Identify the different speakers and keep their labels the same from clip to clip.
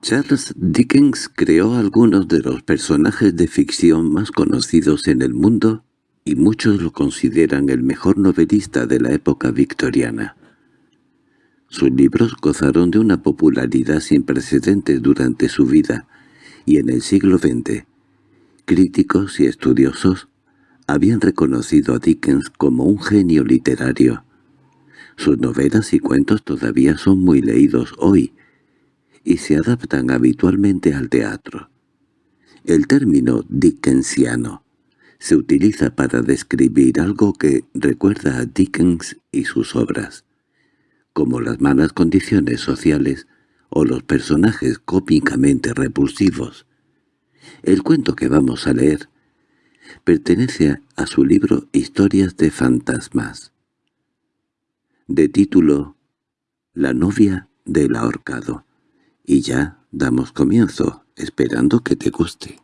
Speaker 1: Charles Dickens creó algunos de los personajes de ficción más conocidos en el mundo y muchos lo consideran el mejor novelista de la época victoriana. Sus libros gozaron de una popularidad sin precedentes durante su vida, y en el siglo XX, críticos y estudiosos habían reconocido a Dickens como un genio literario. Sus novelas y cuentos todavía son muy leídos hoy, y se adaptan habitualmente al teatro. El término dickensiano se utiliza para describir algo que recuerda a Dickens y sus obras, como las malas condiciones sociales o los personajes cómicamente repulsivos. El cuento que vamos a leer pertenece a su libro Historias de fantasmas, de título La novia del ahorcado. Y ya damos comienzo, esperando que te guste.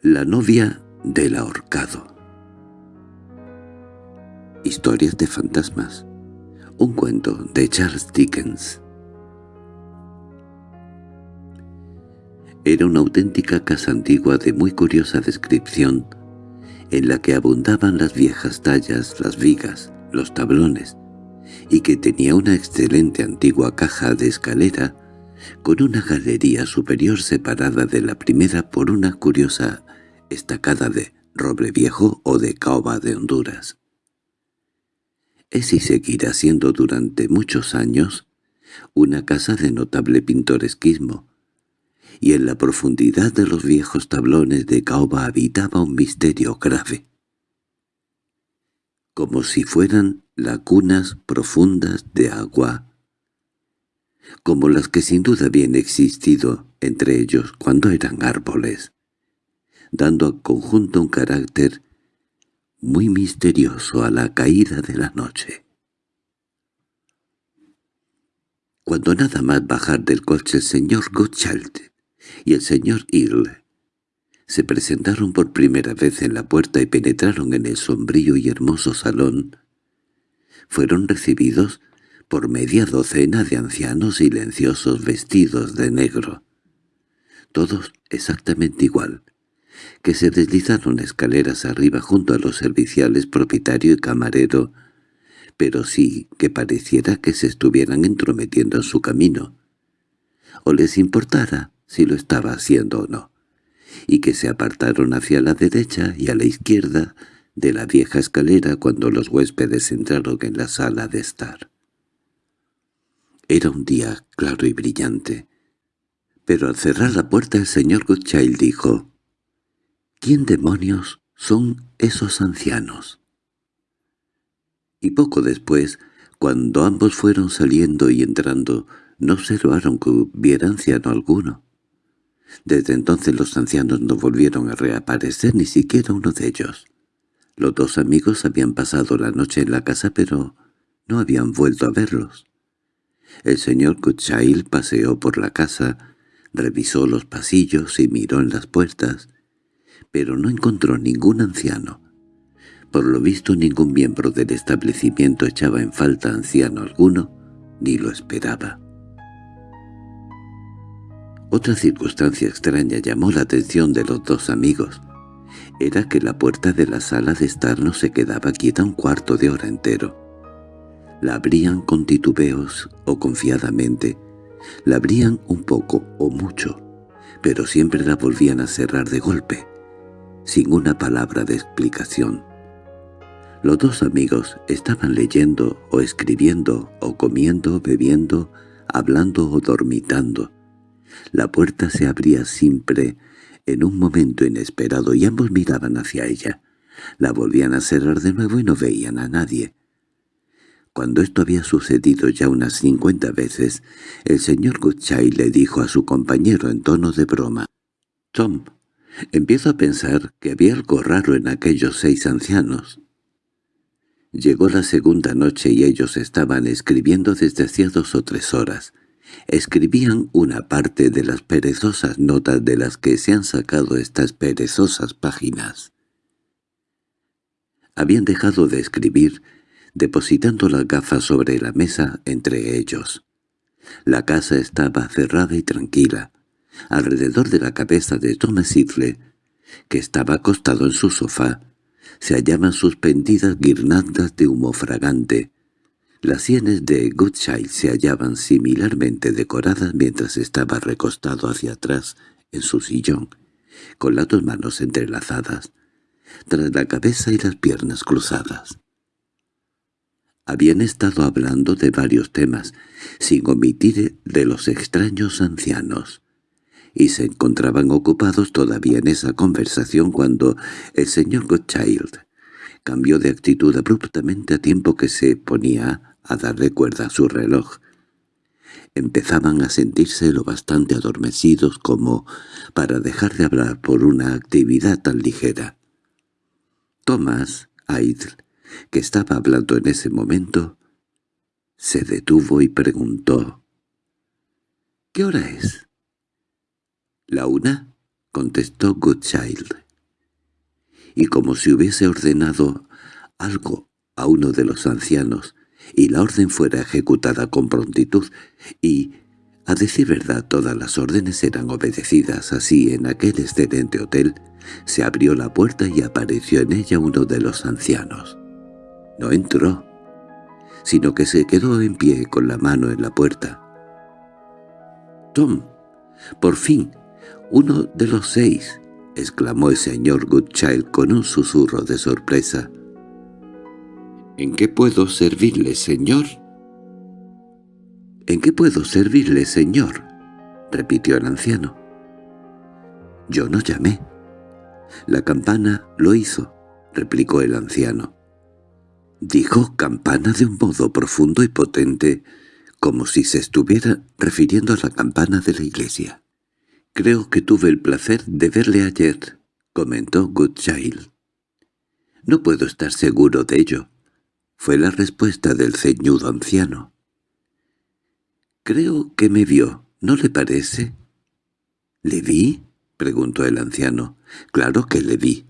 Speaker 1: La novia del ahorcado. Historias de fantasmas. Un cuento de Charles Dickens. Era una auténtica casa antigua de muy curiosa descripción en la que abundaban las viejas tallas, las vigas, los tablones, y que tenía una excelente antigua caja de escalera con una galería superior separada de la primera por una curiosa estacada de roble viejo o de caoba de Honduras. Es y seguirá siendo durante muchos años una casa de notable pintoresquismo, y en la profundidad de los viejos tablones de caoba habitaba un misterio grave. Como si fueran lagunas profundas de agua, como las que sin duda habían existido entre ellos cuando eran árboles, dando al conjunto un carácter muy misterioso a la caída de la noche. Cuando nada más bajar del coche el señor Gottschalk y el señor Hill se presentaron por primera vez en la puerta y penetraron en el sombrío y hermoso salón, fueron recibidos por media docena de ancianos silenciosos vestidos de negro, todos exactamente igual, que se deslizaron escaleras arriba junto a los serviciales propietario y camarero, pero sí que pareciera que se estuvieran entrometiendo en su camino, o les importara si lo estaba haciendo o no, y que se apartaron hacia la derecha y a la izquierda de la vieja escalera cuando los huéspedes entraron en la sala de estar. Era un día claro y brillante, pero al cerrar la puerta el señor Goodchild dijo, «¿Quién demonios son esos ancianos?» Y poco después, cuando ambos fueron saliendo y entrando, no observaron que hubiera anciano alguno. Desde entonces los ancianos no volvieron a reaparecer, ni siquiera uno de ellos. Los dos amigos habían pasado la noche en la casa, pero no habían vuelto a verlos. El señor Goodchild paseó por la casa, revisó los pasillos y miró en las puertas, pero no encontró ningún anciano. Por lo visto ningún miembro del establecimiento echaba en falta anciano alguno, ni lo esperaba. Otra circunstancia extraña llamó la atención de los dos amigos. Era que la puerta de la sala de estar no se quedaba quieta un cuarto de hora entero. La abrían con titubeos o confiadamente. La abrían un poco o mucho, pero siempre la volvían a cerrar de golpe, sin una palabra de explicación. Los dos amigos estaban leyendo o escribiendo o comiendo, bebiendo, hablando o dormitando. La puerta se abría siempre en un momento inesperado y ambos miraban hacia ella. La volvían a cerrar de nuevo y no veían a nadie. Cuando esto había sucedido ya unas cincuenta veces, el señor Goodchild le dijo a su compañero en tono de broma, «Tom, empiezo a pensar que había algo raro en aquellos seis ancianos». Llegó la segunda noche y ellos estaban escribiendo desde hacía dos o tres horas escribían una parte de las perezosas notas de las que se han sacado estas perezosas páginas. Habían dejado de escribir, depositando las gafas sobre la mesa entre ellos. La casa estaba cerrada y tranquila. Alrededor de la cabeza de Thomas Sidley, que estaba acostado en su sofá, se hallaban suspendidas guirnaldas de humo fragante. Las sienes de Goodchild se hallaban similarmente decoradas mientras estaba recostado hacia atrás en su sillón, con las dos manos entrelazadas, tras la cabeza y las piernas cruzadas. Habían estado hablando de varios temas, sin omitir de los extraños ancianos, y se encontraban ocupados todavía en esa conversación cuando el señor Godchild cambió de actitud abruptamente a tiempo que se ponía a darle cuerda a su reloj. Empezaban a sentirse lo bastante adormecidos como para dejar de hablar por una actividad tan ligera. Thomas Idle, que estaba hablando en ese momento, se detuvo y preguntó «¿Qué hora es?» «La una», contestó Goodchild. Y como si hubiese ordenado algo a uno de los ancianos, y la orden fuera ejecutada con prontitud, y, a decir verdad, todas las órdenes eran obedecidas así en aquel excelente hotel, se abrió la puerta y apareció en ella uno de los ancianos. No entró, sino que se quedó en pie con la mano en la puerta. «Tom, por fin, uno de los seis», exclamó el señor Goodchild con un susurro de sorpresa. «¿En qué puedo servirle, señor?» «¿En qué puedo servirle, señor?» repitió el anciano. «Yo no llamé». «La campana lo hizo», replicó el anciano. Dijo campana de un modo profundo y potente, como si se estuviera refiriendo a la campana de la iglesia. «Creo que tuve el placer de verle ayer», comentó Goodchild. «No puedo estar seguro de ello», fue la respuesta del ceñudo anciano. «Creo que me vio, ¿no le parece?» «¿Le vi?» preguntó el anciano. «Claro que le vi,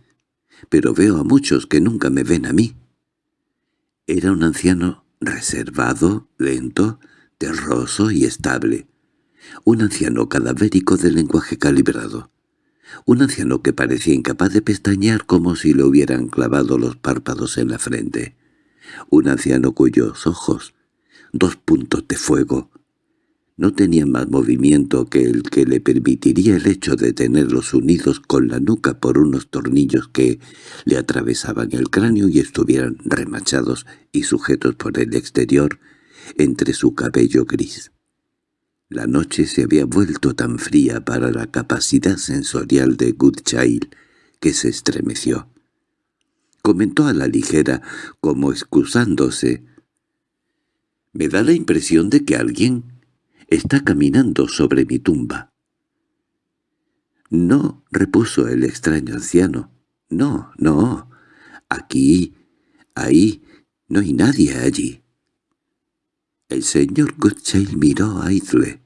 Speaker 1: pero veo a muchos que nunca me ven a mí». Era un anciano reservado, lento, terroso y estable un anciano cadavérico de lenguaje calibrado, un anciano que parecía incapaz de pestañear como si le hubieran clavado los párpados en la frente, un anciano cuyos ojos, dos puntos de fuego, no tenían más movimiento que el que le permitiría el hecho de tenerlos unidos con la nuca por unos tornillos que le atravesaban el cráneo y estuvieran remachados y sujetos por el exterior entre su cabello gris. La noche se había vuelto tan fría para la capacidad sensorial de Goodchild que se estremeció. Comentó a la ligera, como excusándose. «Me da la impresión de que alguien está caminando sobre mi tumba». «No», repuso el extraño anciano. «No, no. Aquí, ahí, no hay nadie allí». El señor Goodchild miró a Idle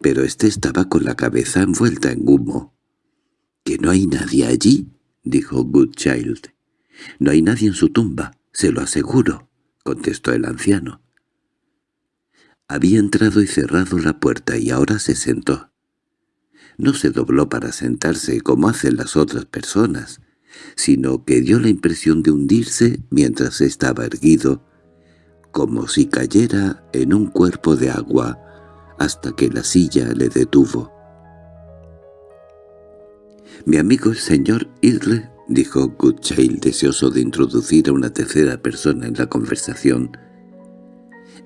Speaker 1: pero éste estaba con la cabeza envuelta en humo. —¿Que no hay nadie allí? —dijo Goodchild. —No hay nadie en su tumba, se lo aseguro —contestó el anciano. Había entrado y cerrado la puerta y ahora se sentó. No se dobló para sentarse como hacen las otras personas, sino que dio la impresión de hundirse mientras estaba erguido, como si cayera en un cuerpo de agua hasta que la silla le detuvo. «Mi amigo el señor Idle», dijo Goodchild, deseoso de introducir a una tercera persona en la conversación.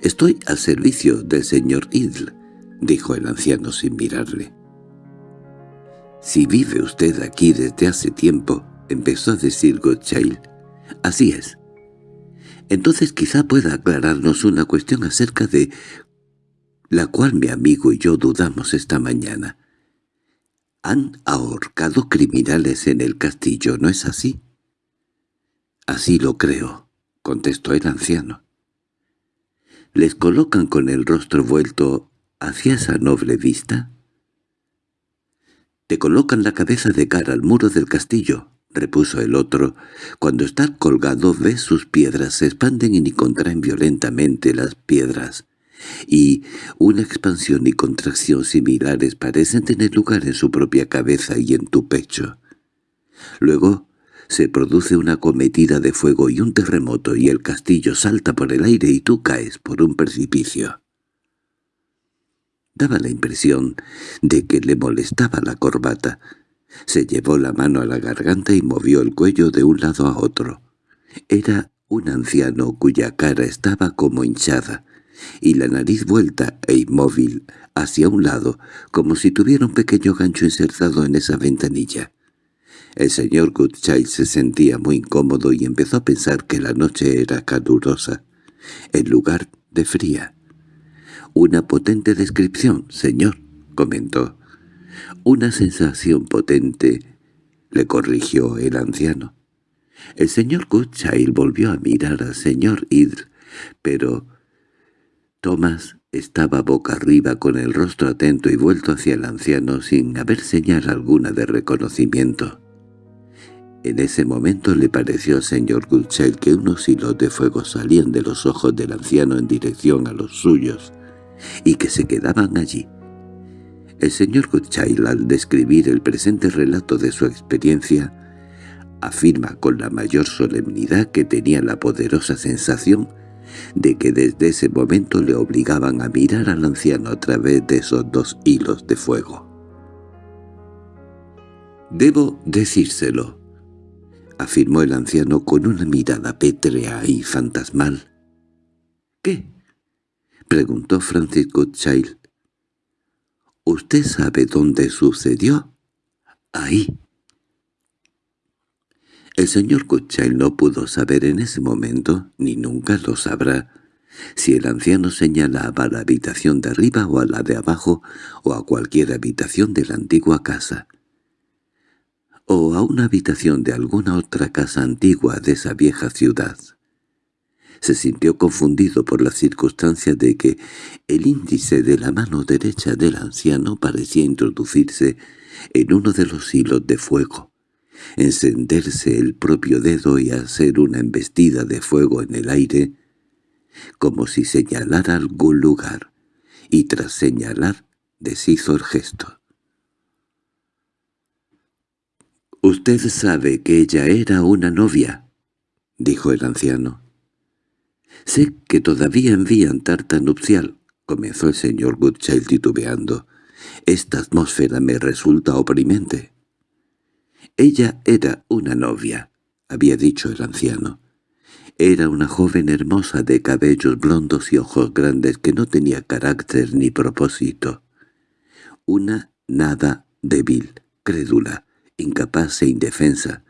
Speaker 1: «Estoy al servicio del señor Idle», dijo el anciano sin mirarle. «Si vive usted aquí desde hace tiempo», empezó a decir Goodchild. «Así es. Entonces quizá pueda aclararnos una cuestión acerca de la cual mi amigo y yo dudamos esta mañana. Han ahorcado criminales en el castillo, ¿no es así? Así lo creo, contestó el anciano. ¿Les colocan con el rostro vuelto hacia esa noble vista? Te colocan la cabeza de cara al muro del castillo, repuso el otro, cuando está colgado ves sus piedras se expanden y contraen violentamente las piedras, y una expansión y contracción similares parecen tener lugar en su propia cabeza y en tu pecho. Luego se produce una cometida de fuego y un terremoto y el castillo salta por el aire y tú caes por un precipicio. Daba la impresión de que le molestaba la corbata. Se llevó la mano a la garganta y movió el cuello de un lado a otro. Era un anciano cuya cara estaba como hinchada, y la nariz vuelta e inmóvil hacia un lado, como si tuviera un pequeño gancho insertado en esa ventanilla. El señor Goodchild se sentía muy incómodo y empezó a pensar que la noche era calurosa, en lugar de fría. «Una potente descripción, señor», comentó. «Una sensación potente», le corrigió el anciano. El señor Goodchild volvió a mirar al señor Idr, pero Thomas estaba boca arriba con el rostro atento y vuelto hacia el anciano sin haber señal alguna de reconocimiento. En ese momento le pareció al señor Goodchild que unos hilos de fuego salían de los ojos del anciano en dirección a los suyos, y que se quedaban allí. El señor Goodchild, al describir el presente relato de su experiencia, afirma con la mayor solemnidad que tenía la poderosa sensación de que desde ese momento le obligaban a mirar al anciano a través de esos dos hilos de fuego. «Debo decírselo», afirmó el anciano con una mirada pétrea y fantasmal. —¿Qué? —preguntó Francis Goodchild. —¿Usted sabe dónde sucedió? —Ahí. El señor Goodchild no pudo saber en ese momento, ni nunca lo sabrá, si el anciano señalaba a la habitación de arriba o a la de abajo o a cualquier habitación de la antigua casa o a una habitación de alguna otra casa antigua de esa vieja ciudad. Se sintió confundido por la circunstancia de que el índice de la mano derecha del anciano parecía introducirse en uno de los hilos de fuego, encenderse el propio dedo y hacer una embestida de fuego en el aire, como si señalara algún lugar, y tras señalar deshizo el gesto. «Usted sabe que ella era una novia», dijo el anciano. «Sé que todavía envían tarta nupcial», comenzó el señor Goodchild titubeando. «Esta atmósfera me resulta oprimente». «Ella era una novia», había dicho el anciano. Era una joven hermosa de cabellos blondos y ojos grandes que no tenía carácter ni propósito. Una nada débil, crédula, incapaz e indefensa.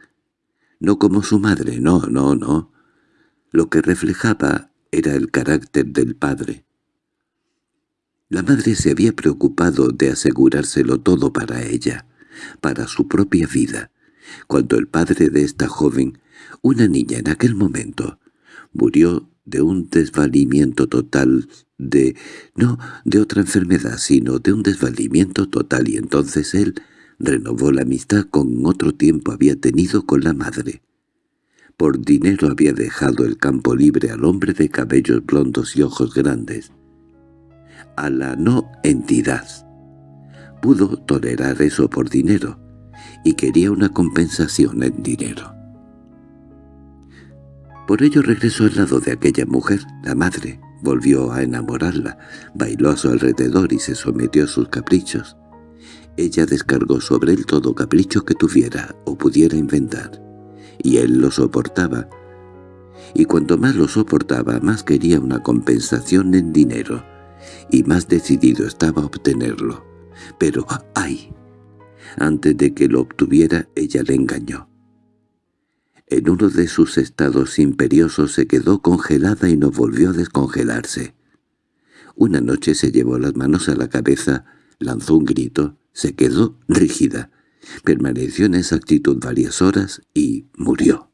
Speaker 1: No como su madre, no, no, no. Lo que reflejaba era el carácter del padre. La madre se había preocupado de asegurárselo todo para ella, para su propia vida, cuando el padre de esta joven, una niña en aquel momento, murió de un desvalimiento total de... no de otra enfermedad, sino de un desvalimiento total, y entonces él renovó la amistad con otro tiempo había tenido con la madre. Por dinero había dejado el campo libre al hombre de cabellos blondos y ojos grandes. A la no entidad. Pudo tolerar eso por dinero, y quería una compensación en dinero. Por ello regresó al lado de aquella mujer, la madre, volvió a enamorarla, bailó a su alrededor y se sometió a sus caprichos. Ella descargó sobre él todo capricho que tuviera o pudiera inventar, y él lo soportaba. Y cuanto más lo soportaba, más quería una compensación en dinero, y más decidido estaba a obtenerlo. Pero ¡ay! Antes de que lo obtuviera, ella le engañó. En uno de sus estados imperiosos se quedó congelada y no volvió a descongelarse. Una noche se llevó las manos a la cabeza, lanzó un grito, se quedó rígida, permaneció en esa actitud varias horas y murió.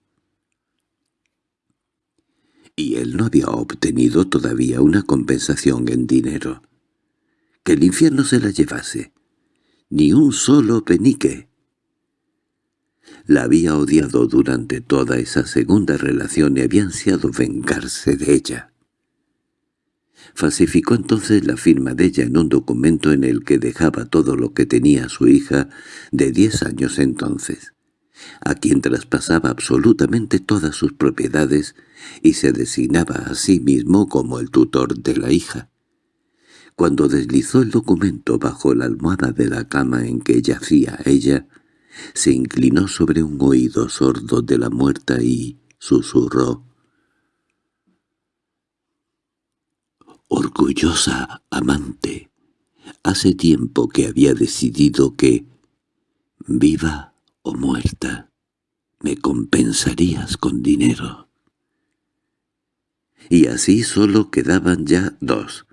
Speaker 1: Y él no había obtenido todavía una compensación en dinero. Que el infierno se la llevase. Ni un solo penique. La había odiado durante toda esa segunda relación y había ansiado vengarse de ella. Falsificó entonces la firma de ella en un documento en el que dejaba todo lo que tenía su hija de diez años entonces, a quien traspasaba absolutamente todas sus propiedades y se designaba a sí mismo como el tutor de la hija. Cuando deslizó el documento bajo la almohada de la cama en que yacía ella, se inclinó sobre un oído sordo de la muerta y susurró orgullosa amante, hace tiempo que había decidido que, viva o muerta, me compensarías con dinero. Y así solo quedaban ya dos,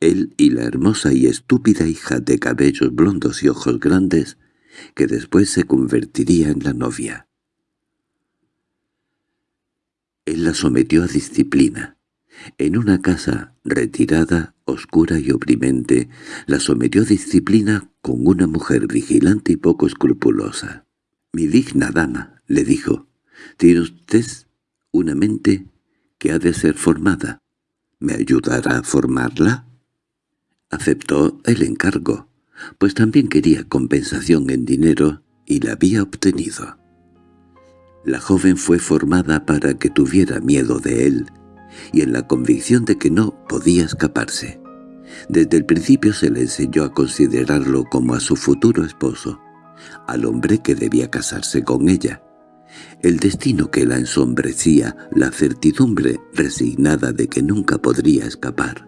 Speaker 1: él y la hermosa y estúpida hija de cabellos blondos y ojos grandes, que después se convertiría en la novia. Él la sometió a disciplina, en una casa retirada, oscura y oprimente, la sometió a disciplina con una mujer vigilante y poco escrupulosa. «Mi digna dama», le dijo, «tiene usted una mente que ha de ser formada. ¿Me ayudará a formarla?» Aceptó el encargo, pues también quería compensación en dinero y la había obtenido. La joven fue formada para que tuviera miedo de él, y en la convicción de que no podía escaparse. Desde el principio se le enseñó a considerarlo como a su futuro esposo, al hombre que debía casarse con ella. El destino que la ensombrecía, la certidumbre resignada de que nunca podría escapar.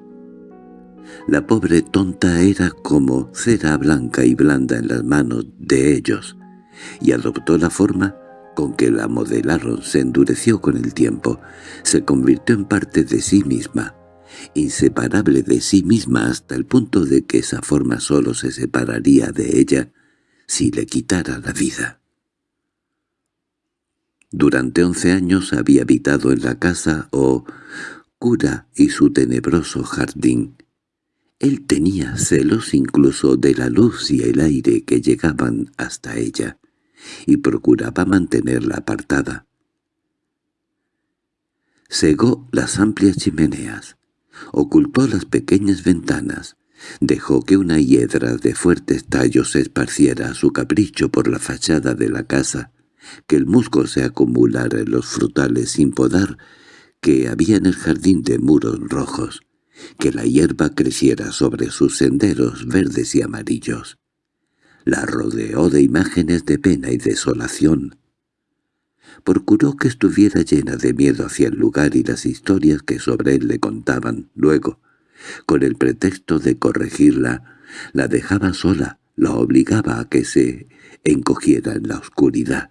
Speaker 1: La pobre tonta era como cera blanca y blanda en las manos de ellos, y adoptó la forma con que la modelaron se endureció con el tiempo, se convirtió en parte de sí misma, inseparable de sí misma hasta el punto de que esa forma solo se separaría de ella si le quitara la vida. Durante once años había habitado en la casa o cura y su tenebroso jardín. Él tenía celos incluso de la luz y el aire que llegaban hasta ella y procuraba mantenerla apartada. Cegó las amplias chimeneas, ocultó las pequeñas ventanas, dejó que una hiedra de fuertes tallos se esparciera a su capricho por la fachada de la casa, que el musgo se acumulara en los frutales sin podar que había en el jardín de muros rojos, que la hierba creciera sobre sus senderos verdes y amarillos la rodeó de imágenes de pena y desolación. Procuró que estuviera llena de miedo hacia el lugar y las historias que sobre él le contaban. Luego, con el pretexto de corregirla, la dejaba sola, la obligaba a que se encogiera en la oscuridad.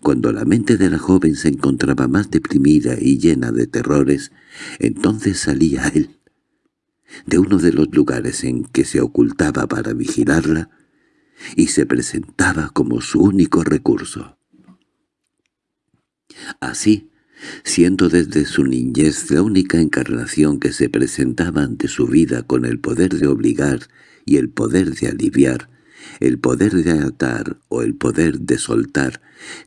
Speaker 1: Cuando la mente de la joven se encontraba más deprimida y llena de terrores, entonces salía él. De uno de los lugares en que se ocultaba para vigilarla, y se presentaba como su único recurso. Así, siendo desde su niñez la única encarnación que se presentaba ante su vida con el poder de obligar y el poder de aliviar, el poder de atar o el poder de soltar,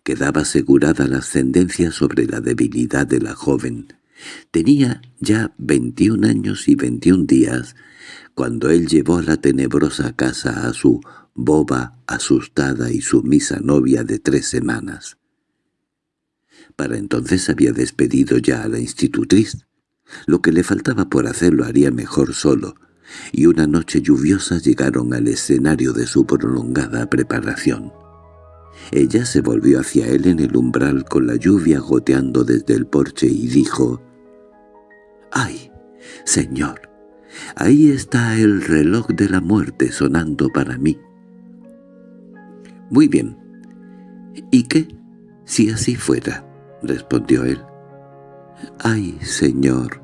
Speaker 1: quedaba asegurada la ascendencia sobre la debilidad de la joven. Tenía ya veintiún años y veintiún días cuando él llevó la tenebrosa casa a su boba, asustada y sumisa novia de tres semanas. Para entonces había despedido ya a la institutriz. Lo que le faltaba por hacer lo haría mejor solo, y una noche lluviosa llegaron al escenario de su prolongada preparación. Ella se volvió hacia él en el umbral con la lluvia goteando desde el porche y dijo, «¡Ay, señor! Ahí está el reloj de la muerte sonando para mí. —Muy bien. —¿Y qué? Si así fuera —respondió él. —Ay, señor,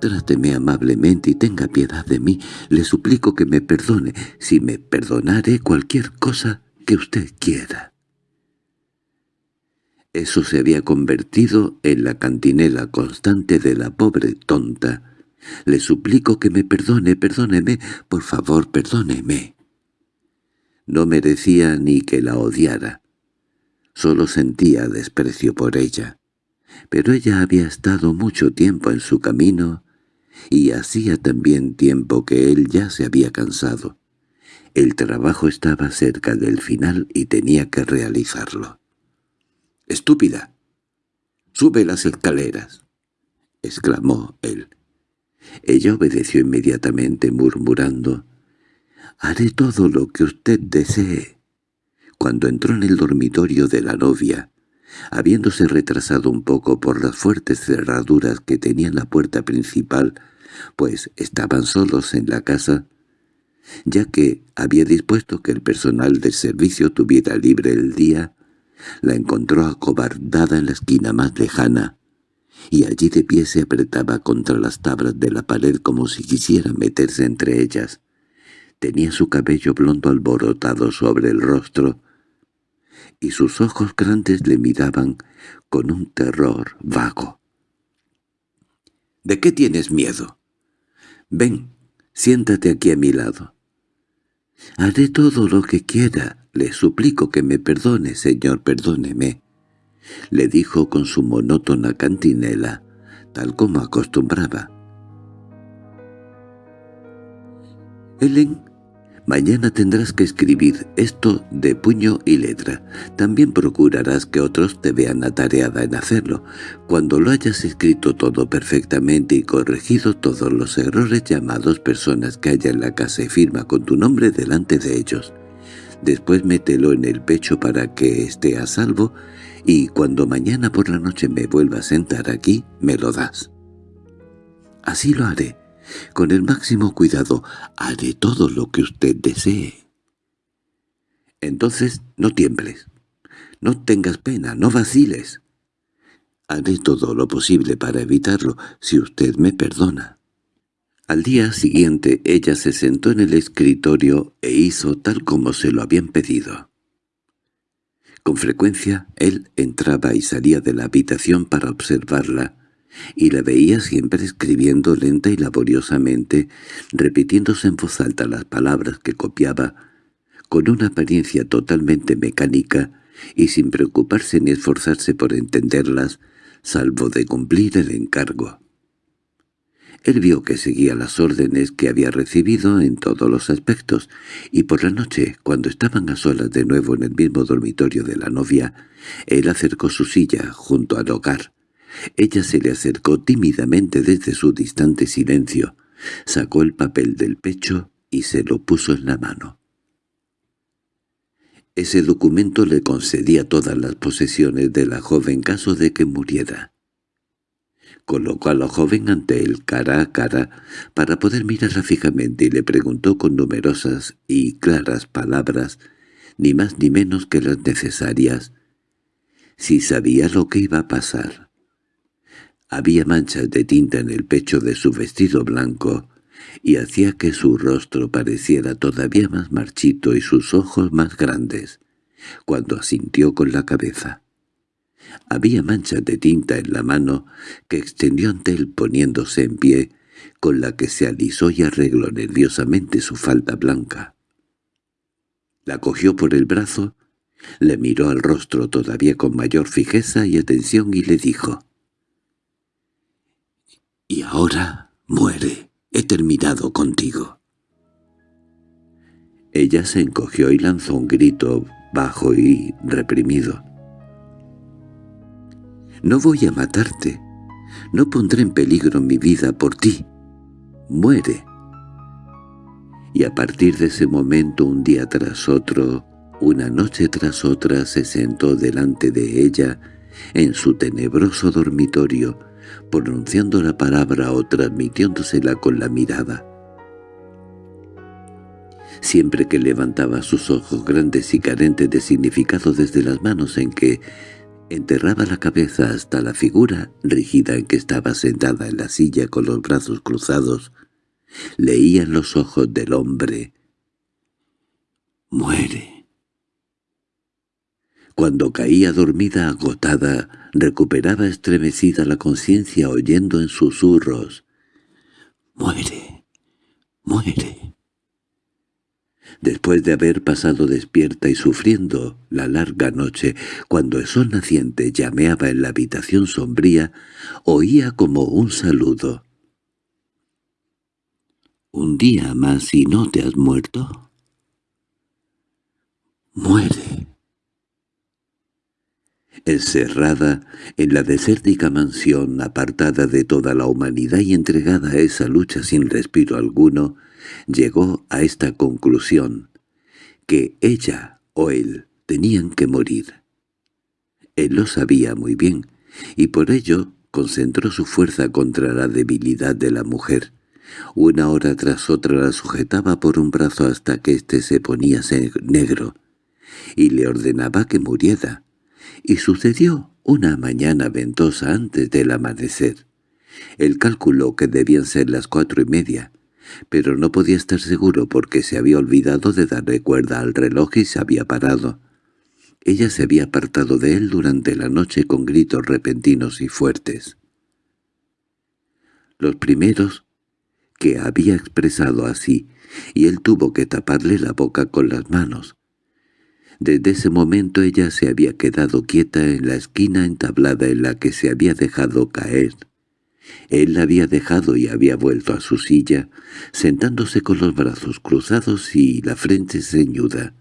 Speaker 1: tráteme amablemente y tenga piedad de mí. Le suplico que me perdone. Si me perdonaré cualquier cosa que usted quiera. Eso se había convertido en la cantinela constante de la pobre tonta. Le suplico que me perdone, perdóneme, por favor, perdóneme. No merecía ni que la odiara. Solo sentía desprecio por ella. Pero ella había estado mucho tiempo en su camino y hacía también tiempo que él ya se había cansado. El trabajo estaba cerca del final y tenía que realizarlo. —¡Estúpida! ¡Sube las escaleras! —exclamó él. Ella obedeció inmediatamente murmurando «Haré todo lo que usted desee». Cuando entró en el dormitorio de la novia, habiéndose retrasado un poco por las fuertes cerraduras que tenía la puerta principal, pues estaban solos en la casa, ya que había dispuesto que el personal del servicio tuviera libre el día, la encontró acobardada en la esquina más lejana, y allí de pie se apretaba contra las tablas de la pared como si quisiera meterse entre ellas. Tenía su cabello blondo alborotado sobre el rostro, y sus ojos grandes le miraban con un terror vago. —¿De qué tienes miedo? Ven, siéntate aquí a mi lado. —Haré todo lo que quiera. Le suplico que me perdone, señor, perdóneme —le dijo con su monótona cantinela, tal como acostumbraba. Helen, mañana tendrás que escribir esto de puño y letra. También procurarás que otros te vean atareada en hacerlo. Cuando lo hayas escrito todo perfectamente y corregido todos los errores llamados personas que haya en la casa y firma con tu nombre delante de ellos. Después mételo en el pecho para que esté a salvo y cuando mañana por la noche me vuelva a sentar aquí, me lo das. Así lo haré. Con el máximo cuidado haré todo lo que usted desee. Entonces no tiembles. No tengas pena, no vaciles. Haré todo lo posible para evitarlo, si usted me perdona. Al día siguiente ella se sentó en el escritorio e hizo tal como se lo habían pedido. Con frecuencia él entraba y salía de la habitación para observarla, y la veía siempre escribiendo lenta y laboriosamente, repitiéndose en voz alta las palabras que copiaba, con una apariencia totalmente mecánica y sin preocuparse ni esforzarse por entenderlas, salvo de cumplir el encargo. Él vio que seguía las órdenes que había recibido en todos los aspectos, y por la noche, cuando estaban a solas de nuevo en el mismo dormitorio de la novia, él acercó su silla junto al hogar. Ella se le acercó tímidamente desde su distante silencio, sacó el papel del pecho y se lo puso en la mano. Ese documento le concedía todas las posesiones de la joven caso de que muriera colocó a la joven ante él cara a cara para poder mirarla fijamente y le preguntó con numerosas y claras palabras, ni más ni menos que las necesarias, si sabía lo que iba a pasar. Había manchas de tinta en el pecho de su vestido blanco, y hacía que su rostro pareciera todavía más marchito y sus ojos más grandes, cuando asintió con la cabeza. Había manchas de tinta en la mano que extendió ante él poniéndose en pie, con la que se alisó y arregló nerviosamente su falda blanca. La cogió por el brazo, le miró al rostro todavía con mayor fijeza y atención y le dijo «Y ahora muere, he terminado contigo». Ella se encogió y lanzó un grito bajo y reprimido. No voy a matarte. No pondré en peligro mi vida por ti. Muere. Y a partir de ese momento, un día tras otro, una noche tras otra, se sentó delante de ella, en su tenebroso dormitorio, pronunciando la palabra o transmitiéndosela con la mirada. Siempre que levantaba sus ojos grandes y carentes de significado desde las manos en que Enterraba la cabeza hasta la figura rígida en que estaba sentada en la silla con los brazos cruzados. Leía en los ojos del hombre. «Muere». Cuando caía dormida agotada, recuperaba estremecida la conciencia oyendo en susurros. «Muere, muere». Después de haber pasado despierta y sufriendo la larga noche, cuando el sol naciente llameaba en la habitación sombría, oía como un saludo. «¿Un día más y no te has muerto?» «Muere». Encerrada en la desértica mansión, apartada de toda la humanidad y entregada a esa lucha sin respiro alguno, llegó a esta conclusión, que ella o él tenían que morir. Él lo sabía muy bien, y por ello concentró su fuerza contra la debilidad de la mujer. Una hora tras otra la sujetaba por un brazo hasta que éste se ponía negro, y le ordenaba que muriera. Y sucedió una mañana ventosa antes del amanecer. Él calculó que debían ser las cuatro y media, pero no podía estar seguro porque se había olvidado de darle cuerda al reloj y se había parado. Ella se había apartado de él durante la noche con gritos repentinos y fuertes. Los primeros que había expresado así, y él tuvo que taparle la boca con las manos. Desde ese momento ella se había quedado quieta en la esquina entablada en la que se había dejado caer. Él la había dejado y había vuelto a su silla, sentándose con los brazos cruzados y la frente ceñuda.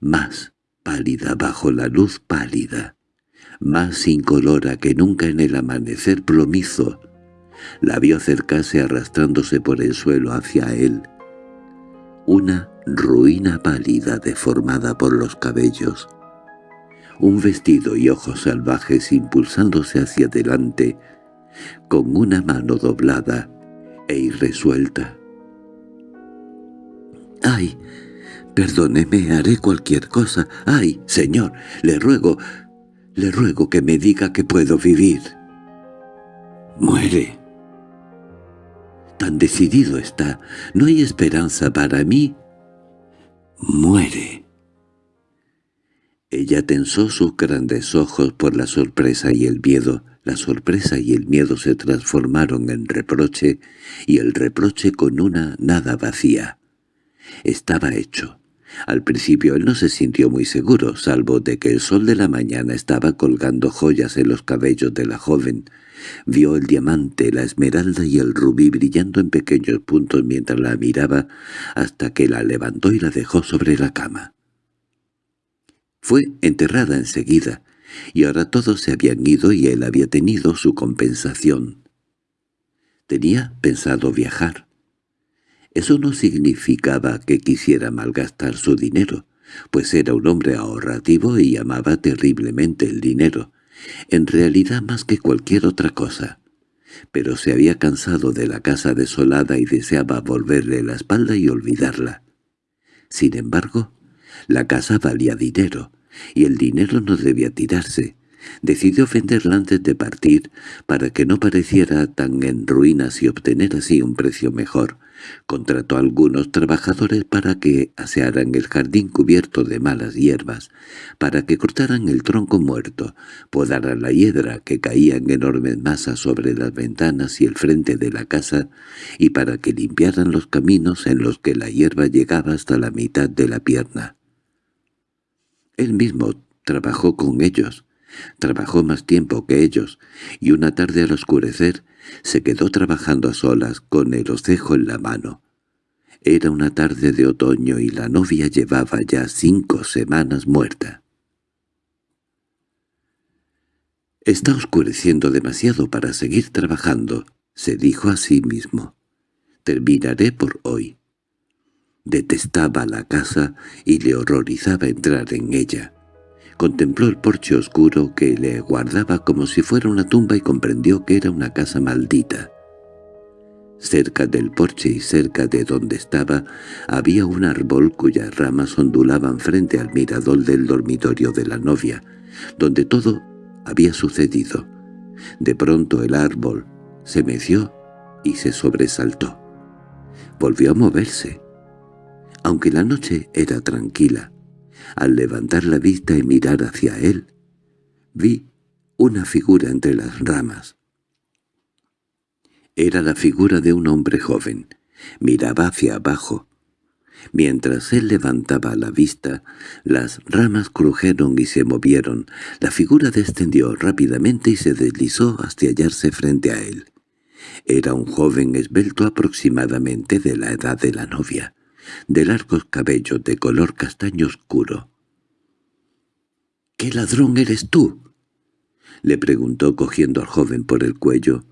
Speaker 1: Más pálida bajo la luz pálida, más incolora que nunca en el amanecer plomizo, la vio acercarse arrastrándose por el suelo hacia él. Una ruina pálida deformada por los cabellos. Un vestido y ojos salvajes impulsándose hacia adelante, con una mano doblada e irresuelta. —¡Ay! Perdóneme, haré cualquier cosa. ¡Ay, señor! Le ruego, le ruego que me diga que puedo vivir. —Muere. Tan decidido está. No hay esperanza para mí. Muere. Ella tensó sus grandes ojos por la sorpresa y el miedo. La sorpresa y el miedo se transformaron en reproche, y el reproche con una nada vacía. Estaba hecho. Al principio él no se sintió muy seguro, salvo de que el sol de la mañana estaba colgando joyas en los cabellos de la joven. Vio el diamante, la esmeralda y el rubí brillando en pequeños puntos mientras la miraba, hasta que la levantó y la dejó sobre la cama. Fue enterrada enseguida, y ahora todos se habían ido y él había tenido su compensación. Tenía pensado viajar. Eso no significaba que quisiera malgastar su dinero, pues era un hombre ahorrativo y amaba terriblemente el dinero, en realidad más que cualquier otra cosa. Pero se había cansado de la casa desolada y deseaba volverle la espalda y olvidarla. Sin embargo, la casa valía dinero, y el dinero no debía tirarse. Decidió venderla antes de partir, para que no pareciera tan en ruinas y obtener así un precio mejor. Contrató a algunos trabajadores para que asearan el jardín cubierto de malas hierbas, para que cortaran el tronco muerto, podaran la hiedra que caía en enormes masas sobre las ventanas y el frente de la casa, y para que limpiaran los caminos en los que la hierba llegaba hasta la mitad de la pierna. Él mismo trabajó con ellos, trabajó más tiempo que ellos, y una tarde al oscurecer se quedó trabajando a solas con el ocejo en la mano. Era una tarde de otoño y la novia llevaba ya cinco semanas muerta. «Está oscureciendo demasiado para seguir trabajando», se dijo a sí mismo. «Terminaré por hoy». Detestaba la casa y le horrorizaba entrar en ella. Contempló el porche oscuro que le guardaba como si fuera una tumba y comprendió que era una casa maldita. Cerca del porche y cerca de donde estaba había un árbol cuyas ramas ondulaban frente al mirador del dormitorio de la novia, donde todo había sucedido. De pronto el árbol se meció y se sobresaltó. Volvió a moverse aunque la noche era tranquila. Al levantar la vista y mirar hacia él, vi una figura entre las ramas. Era la figura de un hombre joven. Miraba hacia abajo. Mientras él levantaba la vista, las ramas crujeron y se movieron. La figura descendió rápidamente y se deslizó hasta hallarse frente a él. Era un joven esbelto aproximadamente de la edad de la novia, de largos cabellos de color castaño oscuro. —¿Qué ladrón eres tú? —le preguntó cogiendo al joven por el cuello.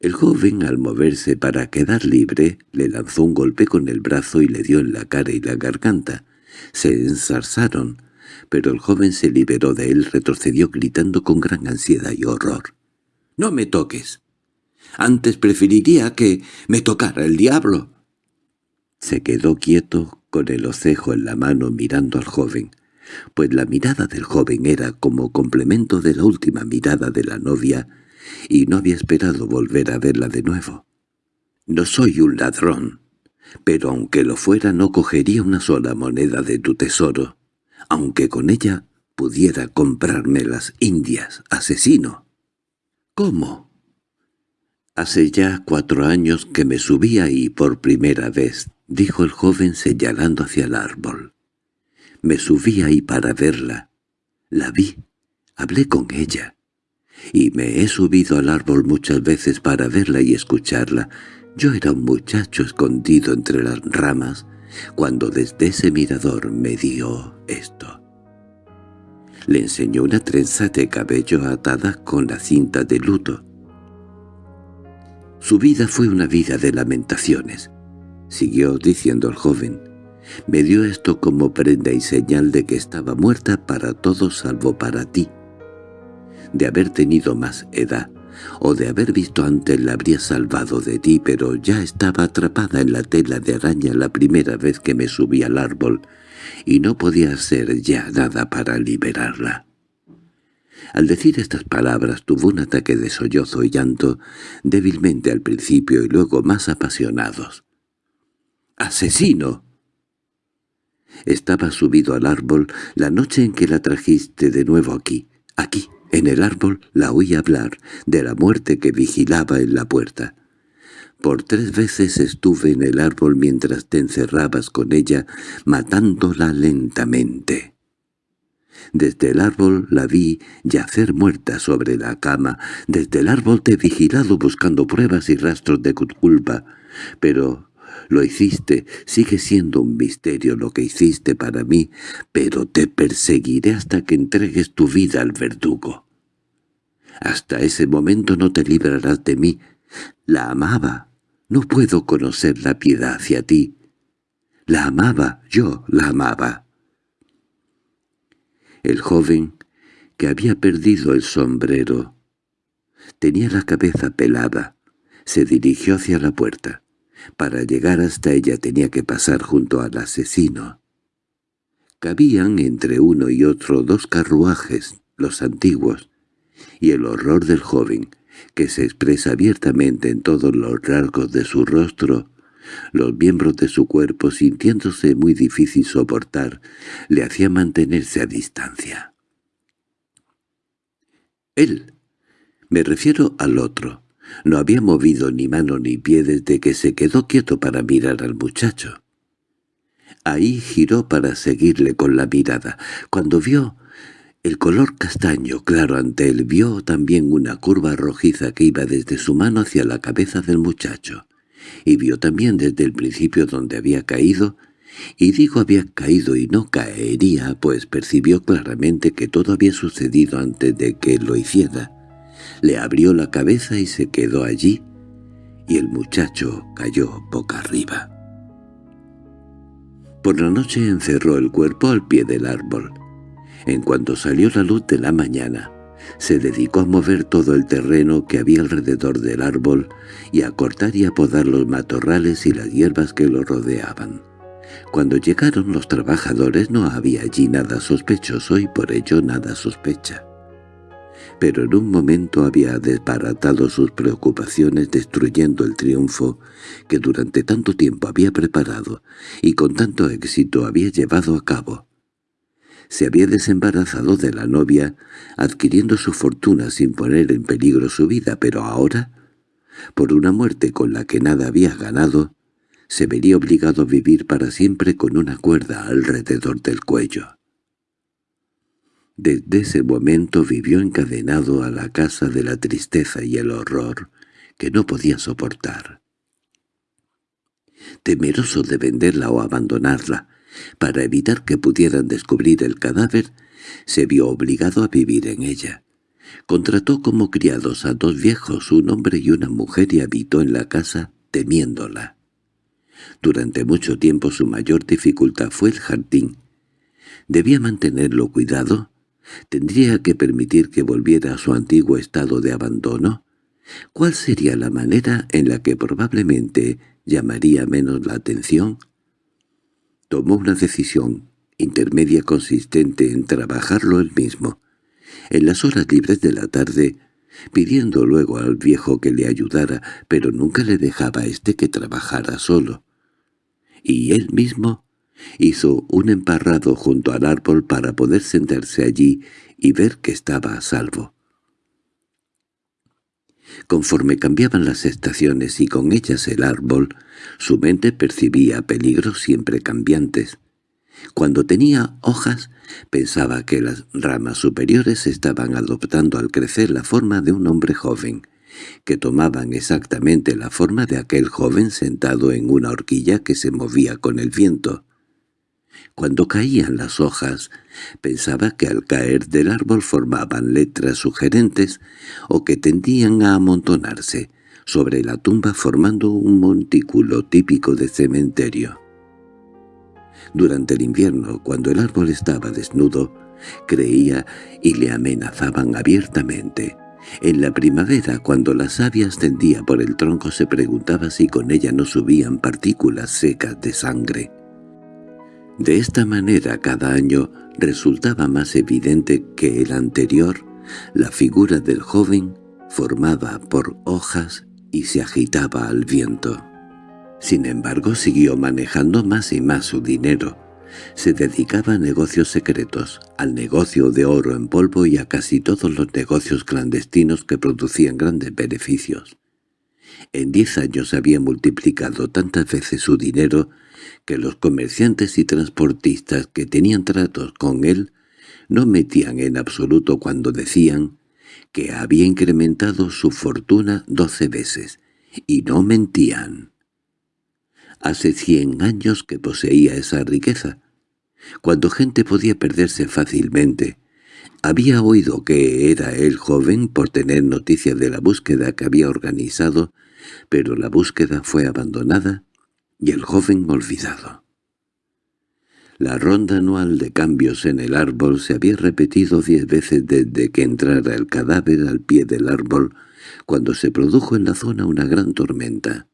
Speaker 1: El joven, al moverse para quedar libre, le lanzó un golpe con el brazo y le dio en la cara y la garganta. Se ensarzaron, pero el joven se liberó de él, retrocedió gritando con gran ansiedad y horror. —¡No me toques! Antes preferiría que me tocara el diablo. Se quedó quieto, con el ocejo en la mano mirando al joven, pues la mirada del joven era como complemento de la última mirada de la novia, y no había esperado volver a verla de nuevo. «No soy un ladrón, pero aunque lo fuera no cogería una sola moneda de tu tesoro, aunque con ella pudiera comprarme las indias, asesino». «¿Cómo?» «Hace ya cuatro años que me subí ahí por primera vez», dijo el joven señalando hacia el árbol. «Me subí ahí para verla. La vi, hablé con ella. Y me he subido al árbol muchas veces para verla y escucharla. Yo era un muchacho escondido entre las ramas cuando desde ese mirador me dio esto». Le enseñó una trenza de cabello atada con la cinta de luto. Su vida fue una vida de lamentaciones, siguió diciendo el joven. Me dio esto como prenda y señal de que estaba muerta para todos salvo para ti. De haber tenido más edad, o de haber visto antes la habría salvado de ti, pero ya estaba atrapada en la tela de araña la primera vez que me subí al árbol, y no podía hacer ya nada para liberarla. Al decir estas palabras tuvo un ataque de sollozo y llanto, débilmente al principio y luego más apasionados. —¡Asesino! Estaba subido al árbol la noche en que la trajiste de nuevo aquí. Aquí, en el árbol, la oí hablar de la muerte que vigilaba en la puerta. Por tres veces estuve en el árbol mientras te encerrabas con ella, matándola lentamente. Desde el árbol la vi yacer muerta sobre la cama. Desde el árbol te he vigilado buscando pruebas y rastros de culpa. Pero lo hiciste, sigue siendo un misterio lo que hiciste para mí, pero te perseguiré hasta que entregues tu vida al verdugo. Hasta ese momento no te librarás de mí. La amaba. No puedo conocer la piedad hacia ti. La amaba, yo la amaba. El joven, que había perdido el sombrero, tenía la cabeza pelada, se dirigió hacia la puerta. Para llegar hasta ella tenía que pasar junto al asesino. Cabían entre uno y otro dos carruajes, los antiguos, y el horror del joven, que se expresa abiertamente en todos los rasgos de su rostro, los miembros de su cuerpo, sintiéndose muy difícil soportar, le hacía mantenerse a distancia. Él, me refiero al otro, no había movido ni mano ni pie desde que se quedó quieto para mirar al muchacho. Ahí giró para seguirle con la mirada. Cuando vio el color castaño claro ante él, vio también una curva rojiza que iba desde su mano hacia la cabeza del muchacho y vio también desde el principio donde había caído, y digo había caído y no caería, pues percibió claramente que todo había sucedido antes de que lo hiciera. Le abrió la cabeza y se quedó allí, y el muchacho cayó boca arriba. Por la noche encerró el cuerpo al pie del árbol. En cuanto salió la luz de la mañana, se dedicó a mover todo el terreno que había alrededor del árbol y a cortar y a podar los matorrales y las hierbas que lo rodeaban. Cuando llegaron los trabajadores no había allí nada sospechoso y por ello nada sospecha. Pero en un momento había desbaratado sus preocupaciones destruyendo el triunfo que durante tanto tiempo había preparado y con tanto éxito había llevado a cabo se había desembarazado de la novia, adquiriendo su fortuna sin poner en peligro su vida, pero ahora, por una muerte con la que nada había ganado, se vería obligado a vivir para siempre con una cuerda alrededor del cuello. Desde ese momento vivió encadenado a la casa de la tristeza y el horror que no podía soportar. Temeroso de venderla o abandonarla, para evitar que pudieran descubrir el cadáver, se vio obligado a vivir en ella. Contrató como criados a dos viejos, un hombre y una mujer, y habitó en la casa temiéndola. Durante mucho tiempo su mayor dificultad fue el jardín. Debía mantenerlo cuidado, tendría que permitir que volviera a su antiguo estado de abandono. ¿Cuál sería la manera en la que probablemente llamaría menos la atención? Tomó una decisión intermedia consistente en trabajarlo él mismo, en las horas libres de la tarde, pidiendo luego al viejo que le ayudara, pero nunca le dejaba a éste que trabajara solo. Y él mismo hizo un emparrado junto al árbol para poder sentarse allí y ver que estaba a salvo. Conforme cambiaban las estaciones y con ellas el árbol, su mente percibía peligros siempre cambiantes. Cuando tenía hojas, pensaba que las ramas superiores estaban adoptando al crecer la forma de un hombre joven, que tomaban exactamente la forma de aquel joven sentado en una horquilla que se movía con el viento. Cuando caían las hojas, pensaba que al caer del árbol formaban letras sugerentes o que tendían a amontonarse sobre la tumba formando un montículo típico de cementerio. Durante el invierno, cuando el árbol estaba desnudo, creía y le amenazaban abiertamente. En la primavera, cuando la savia ascendía por el tronco, se preguntaba si con ella no subían partículas secas de sangre. De esta manera cada año resultaba más evidente que el anterior, la figura del joven formaba por hojas y se agitaba al viento. Sin embargo, siguió manejando más y más su dinero. Se dedicaba a negocios secretos, al negocio de oro en polvo y a casi todos los negocios clandestinos que producían grandes beneficios. En diez años había multiplicado tantas veces su dinero que los comerciantes y transportistas que tenían tratos con él no metían en absoluto cuando decían que había incrementado su fortuna doce veces, y no mentían. Hace cien años que poseía esa riqueza, cuando gente podía perderse fácilmente. Había oído que era él joven por tener noticia de la búsqueda que había organizado, pero la búsqueda fue abandonada y el joven olvidado. La ronda anual de cambios en el árbol se había repetido diez veces desde que entrara el cadáver al pie del árbol, cuando se produjo en la zona una gran tormenta.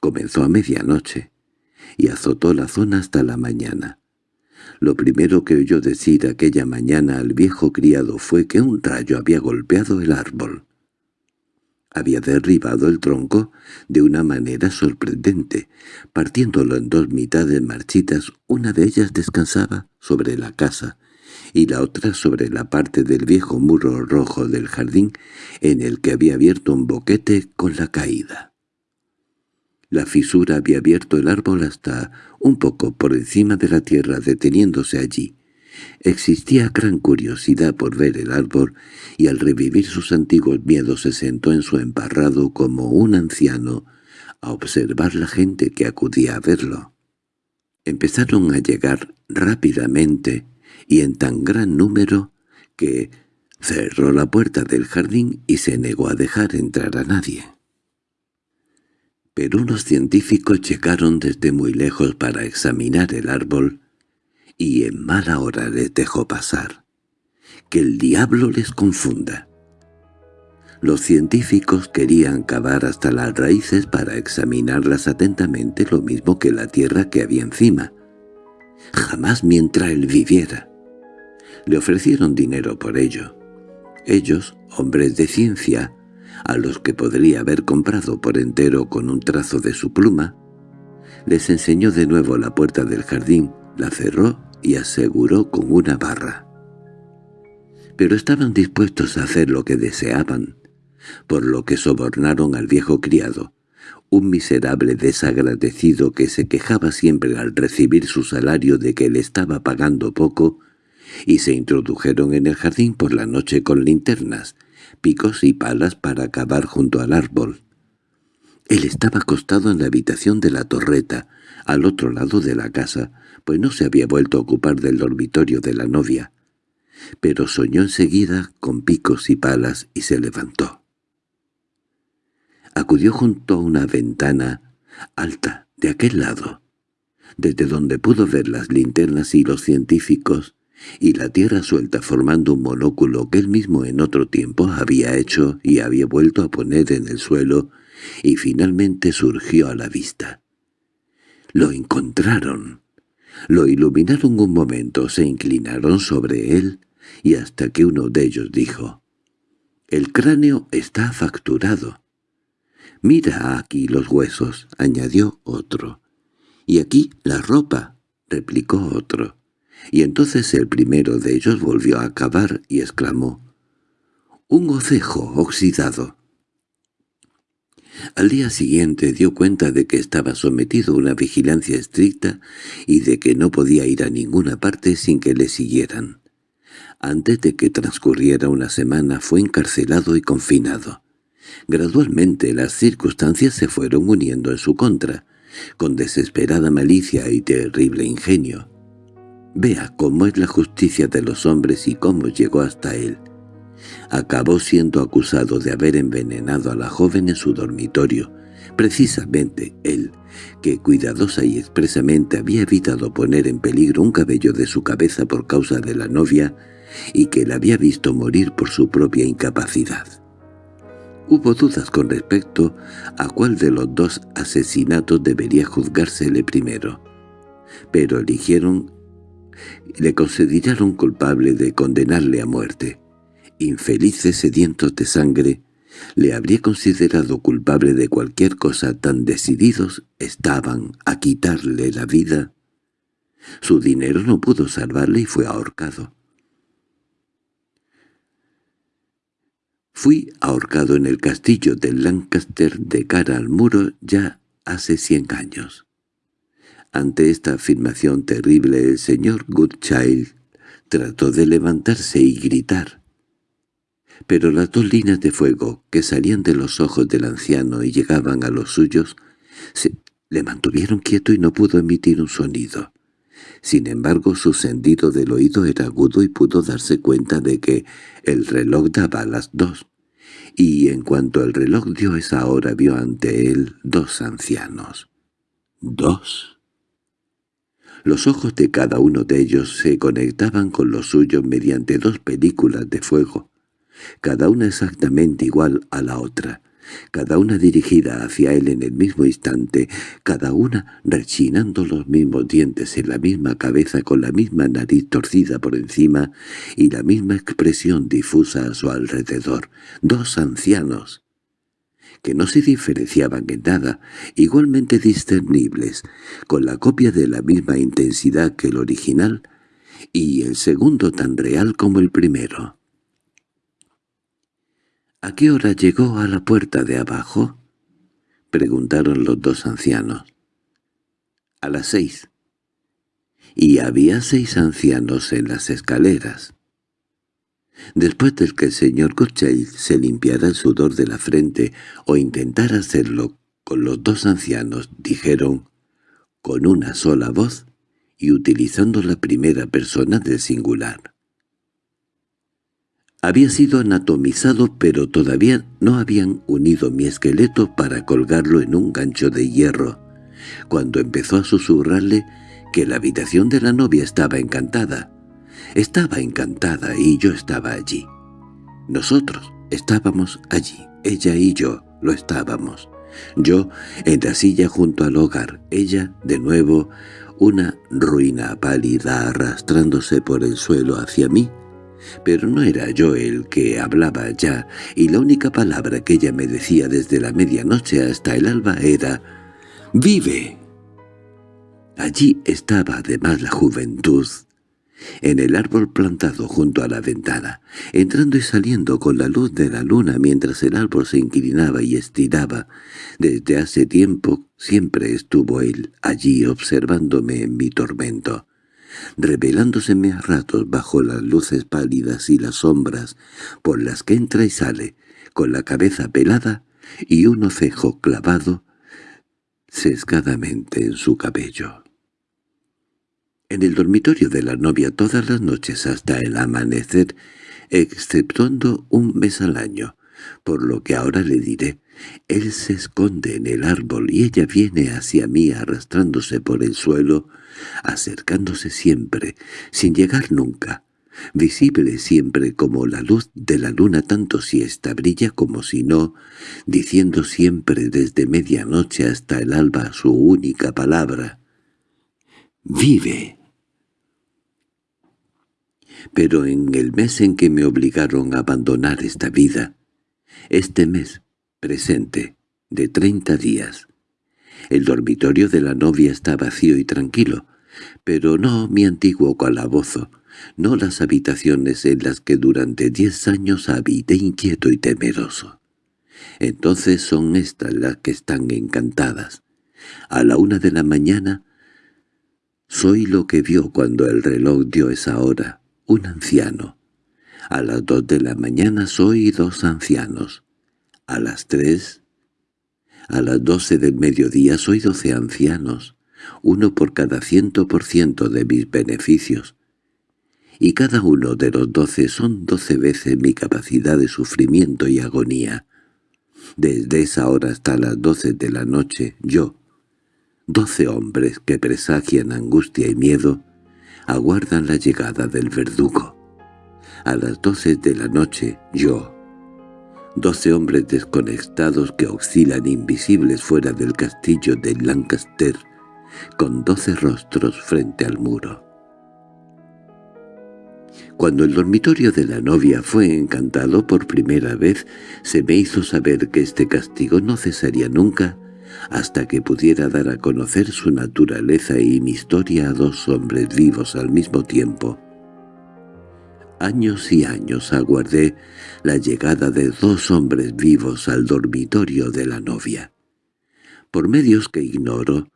Speaker 1: Comenzó a medianoche y azotó la zona hasta la mañana. Lo primero que oyó decir aquella mañana al viejo criado fue que un rayo había golpeado el árbol. Había derribado el tronco de una manera sorprendente, partiéndolo en dos mitades marchitas, una de ellas descansaba sobre la casa y la otra sobre la parte del viejo muro rojo del jardín en el que había abierto un boquete con la caída. La fisura había abierto el árbol hasta un poco por encima de la tierra deteniéndose allí. Existía gran curiosidad por ver el árbol y al revivir sus antiguos miedos se sentó en su emparrado como un anciano a observar la gente que acudía a verlo. Empezaron a llegar rápidamente y en tan gran número que cerró la puerta del jardín y se negó a dejar entrar a nadie pero unos científicos llegaron desde muy lejos para examinar el árbol, y en mala hora les dejó pasar. Que el diablo les confunda. Los científicos querían cavar hasta las raíces para examinarlas atentamente lo mismo que la tierra que había encima. Jamás mientras él viviera. Le ofrecieron dinero por ello. Ellos, hombres de ciencia, a los que podría haber comprado por entero con un trazo de su pluma, les enseñó de nuevo la puerta del jardín, la cerró y aseguró con una barra. Pero estaban dispuestos a hacer lo que deseaban, por lo que sobornaron al viejo criado, un miserable desagradecido que se quejaba siempre al recibir su salario de que le estaba pagando poco, y se introdujeron en el jardín por la noche con linternas, picos y palas para cavar junto al árbol. Él estaba acostado en la habitación de la torreta, al otro lado de la casa, pues no se había vuelto a ocupar del dormitorio de la novia. Pero soñó enseguida con picos y palas y se levantó. Acudió junto a una ventana alta de aquel lado, desde donde pudo ver las linternas y los científicos, y la tierra suelta formando un monóculo que él mismo en otro tiempo había hecho y había vuelto a poner en el suelo, y finalmente surgió a la vista. Lo encontraron. Lo iluminaron un momento, se inclinaron sobre él, y hasta que uno de ellos dijo, «El cráneo está facturado». «Mira aquí los huesos», añadió otro. «Y aquí la ropa», replicó otro. Y entonces el primero de ellos volvió a cavar y exclamó, «¡Un ocejo oxidado!» Al día siguiente dio cuenta de que estaba sometido a una vigilancia estricta y de que no podía ir a ninguna parte sin que le siguieran. Antes de que transcurriera una semana fue encarcelado y confinado. Gradualmente las circunstancias se fueron uniendo en su contra, con desesperada malicia y terrible ingenio. Vea cómo es la justicia de los hombres y cómo llegó hasta él acabó siendo acusado de haber envenenado a la joven en su dormitorio, precisamente él, que cuidadosa y expresamente había evitado poner en peligro un cabello de su cabeza por causa de la novia y que la había visto morir por su propia incapacidad. Hubo dudas con respecto a cuál de los dos asesinatos debería juzgársele primero, pero eligieron le consideraron culpable de condenarle a muerte infelices sedientos de sangre, le habría considerado culpable de cualquier cosa tan decididos estaban a quitarle la vida. Su dinero no pudo salvarle y fue ahorcado. Fui ahorcado en el castillo de Lancaster de cara al muro ya hace cien años. Ante esta afirmación terrible el señor Goodchild trató de levantarse y gritar pero las dos líneas de fuego que salían de los ojos del anciano y llegaban a los suyos se le mantuvieron quieto y no pudo emitir un sonido. Sin embargo, su sentido del oído era agudo y pudo darse cuenta de que el reloj daba las dos, y en cuanto el reloj dio esa hora vio ante él dos ancianos. ¡Dos! Los ojos de cada uno de ellos se conectaban con los suyos mediante dos películas de fuego, cada una exactamente igual a la otra, cada una dirigida hacia él en el mismo instante, cada una rechinando los mismos dientes en la misma cabeza con la misma nariz torcida por encima y la misma expresión difusa a su alrededor. Dos ancianos, que no se diferenciaban en nada, igualmente discernibles, con la copia de la misma intensidad que el original, y el segundo tan real como el primero. —¿A qué hora llegó a la puerta de abajo? —preguntaron los dos ancianos. —A las seis. Y había seis ancianos en las escaleras. Después del que el señor Gottschalk se limpiara el sudor de la frente o intentara hacerlo con los dos ancianos, dijeron, con una sola voz y utilizando la primera persona del singular. Había sido anatomizado pero todavía no habían unido mi esqueleto para colgarlo en un gancho de hierro, cuando empezó a susurrarle que la habitación de la novia estaba encantada. Estaba encantada y yo estaba allí. Nosotros estábamos allí, ella y yo lo estábamos. Yo en la silla junto al hogar, ella, de nuevo, una ruina pálida arrastrándose por el suelo hacia mí, pero no era yo el que hablaba ya, y la única palabra que ella me decía desde la medianoche hasta el alba era «¡Vive!». Allí estaba además la juventud, en el árbol plantado junto a la ventana, entrando y saliendo con la luz de la luna mientras el árbol se inclinaba y estiraba. Desde hace tiempo siempre estuvo él allí observándome en mi tormento, revelándoseme a ratos bajo las luces pálidas y las sombras por las que entra y sale, con la cabeza pelada y un ocejo clavado sesgadamente en su cabello. En el dormitorio de la novia todas las noches hasta el amanecer, exceptuando un mes al año, por lo que ahora le diré, él se esconde en el árbol y ella viene hacia mí arrastrándose por el suelo, acercándose siempre, sin llegar nunca, visible siempre como la luz de la luna tanto si ésta brilla como si no, diciendo siempre desde medianoche hasta el alba su única palabra. «¡Vive!» Pero en el mes en que me obligaron a abandonar esta vida, este mes presente, de treinta días, el dormitorio de la novia está vacío y tranquilo, pero no mi antiguo calabozo, no las habitaciones en las que durante diez años habité inquieto y temeroso. Entonces son estas las que están encantadas. A la una de la mañana soy lo que vio cuando el reloj dio esa hora, un anciano. A las dos de la mañana soy dos ancianos. A las tres, a las doce del mediodía soy doce ancianos, uno por cada ciento por ciento de mis beneficios. Y cada uno de los doce son doce veces mi capacidad de sufrimiento y agonía. Desde esa hora hasta las doce de la noche, yo, doce hombres que presagian angustia y miedo, aguardan la llegada del verdugo. A las doce de la noche, yo, doce hombres desconectados que oscilan invisibles fuera del castillo de Lancaster, con doce rostros frente al muro. Cuando el dormitorio de la novia fue encantado por primera vez, se me hizo saber que este castigo no cesaría nunca hasta que pudiera dar a conocer su naturaleza y mi historia a dos hombres vivos al mismo tiempo. Años y años aguardé la llegada de dos hombres vivos al dormitorio de la novia. Por medios que ignoro,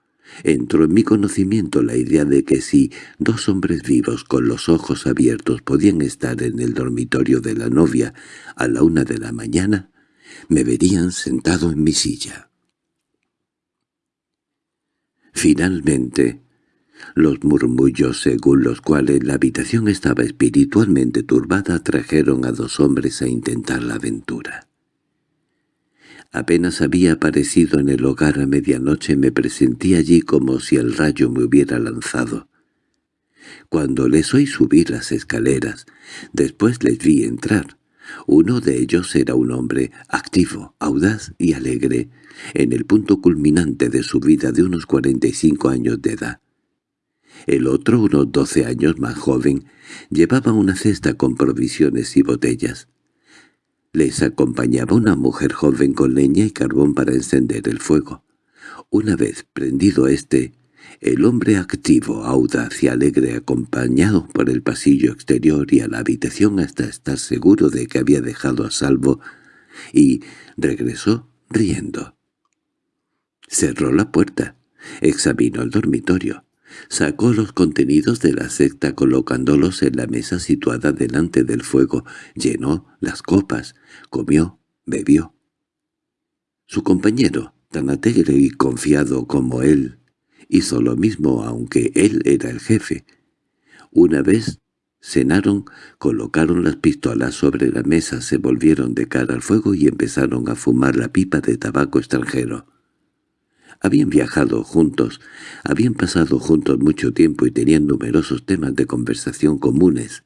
Speaker 1: entró en mi conocimiento la idea de que si dos hombres vivos con los ojos abiertos podían estar en el dormitorio de la novia a la una de la mañana, me verían sentado en mi silla. Finalmente, los murmullos según los cuales la habitación estaba espiritualmente turbada trajeron a dos hombres a intentar la aventura. Apenas había aparecido en el hogar a medianoche me presentí allí como si el rayo me hubiera lanzado. Cuando les oí subir las escaleras, después les vi entrar. Uno de ellos era un hombre activo, audaz y alegre, en el punto culminante de su vida de unos cuarenta y cinco años de edad. El otro, unos doce años más joven, llevaba una cesta con provisiones y botellas. Les acompañaba una mujer joven con leña y carbón para encender el fuego. Una vez prendido éste, el hombre activo, audaz y alegre acompañado por el pasillo exterior y a la habitación hasta estar seguro de que había dejado a salvo, y regresó riendo. Cerró la puerta, examinó el dormitorio, sacó los contenidos de la secta colocándolos en la mesa situada delante del fuego, llenó las copas, comió, bebió. Su compañero, tan alegre y confiado como él, hizo lo mismo aunque él era el jefe. Una vez cenaron, colocaron las pistolas sobre la mesa, se volvieron de cara al fuego y empezaron a fumar la pipa de tabaco extranjero. Habían viajado juntos, habían pasado juntos mucho tiempo y tenían numerosos temas de conversación comunes.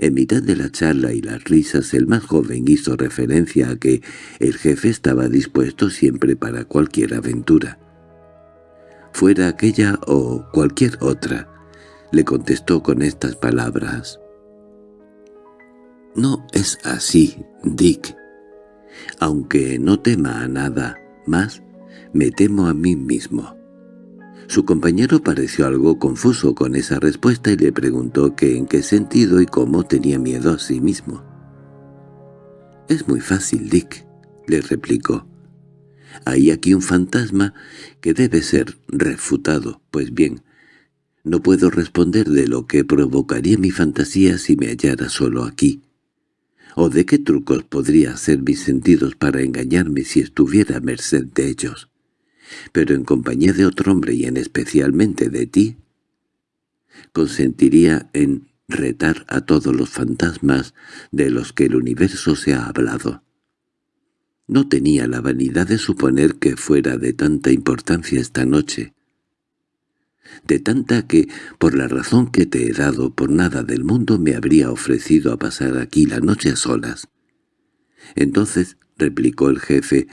Speaker 1: En mitad de la charla y las risas el más joven hizo referencia a que el jefe estaba dispuesto siempre para cualquier aventura. Fuera aquella o cualquier otra, le contestó con estas palabras. «No es así, Dick. Aunque no tema a nada más, me temo a mí mismo. Su compañero pareció algo confuso con esa respuesta y le preguntó que en qué sentido y cómo tenía miedo a sí mismo. «Es muy fácil, Dick», le replicó. «Hay aquí un fantasma que debe ser refutado. Pues bien, no puedo responder de lo que provocaría mi fantasía si me hallara solo aquí. ¿O de qué trucos podría hacer mis sentidos para engañarme si estuviera a merced de ellos? Pero en compañía de otro hombre y en especialmente de ti, consentiría en retar a todos los fantasmas de los que el universo se ha hablado. No tenía la vanidad de suponer que fuera de tanta importancia esta noche, de tanta que, por la razón que te he dado, por nada del mundo me habría ofrecido a pasar aquí la noche a solas. Entonces, replicó el jefe,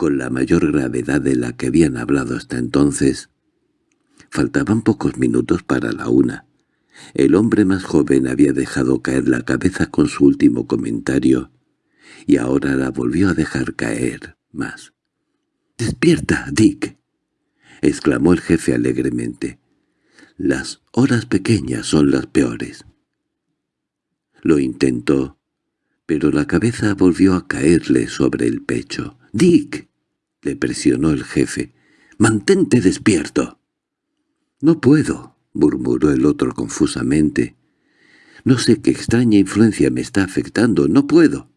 Speaker 1: con la mayor gravedad de la que habían hablado hasta entonces, faltaban pocos minutos para la una. El hombre más joven había dejado caer la cabeza con su último comentario, y ahora la volvió a dejar caer más. —¡Despierta, Dick! —exclamó el jefe alegremente. Las horas pequeñas son las peores. Lo intentó, pero la cabeza volvió a caerle sobre el pecho. —¡Dick! —le presionó el jefe. —¡Mantente despierto! —No puedo —murmuró el otro confusamente. —No sé qué extraña influencia me está afectando. ¡No puedo!